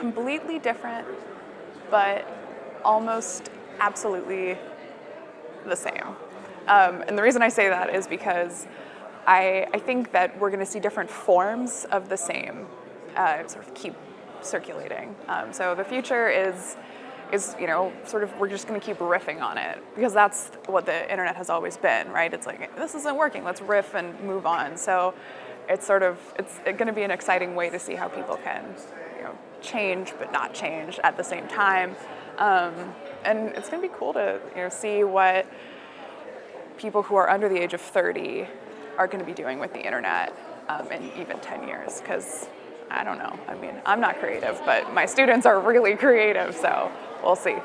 completely different, but almost absolutely the same. Um, and the reason I say that is because I, I think that we're going to see different forms of the same uh, sort of keep circulating. Um, so the future is is you know sort of we're just going to keep riffing on it because that's what the internet has always been, right? It's like this isn't working, let's riff and move on. So it's sort of it's going to be an exciting way to see how people can you know change but not change at the same time. Um, and it's going to be cool to you know see what people who are under the age of 30 are going to be doing with the internet um, in even 10 years because I don't know. I mean, I'm not creative, but my students are really creative, so we'll see.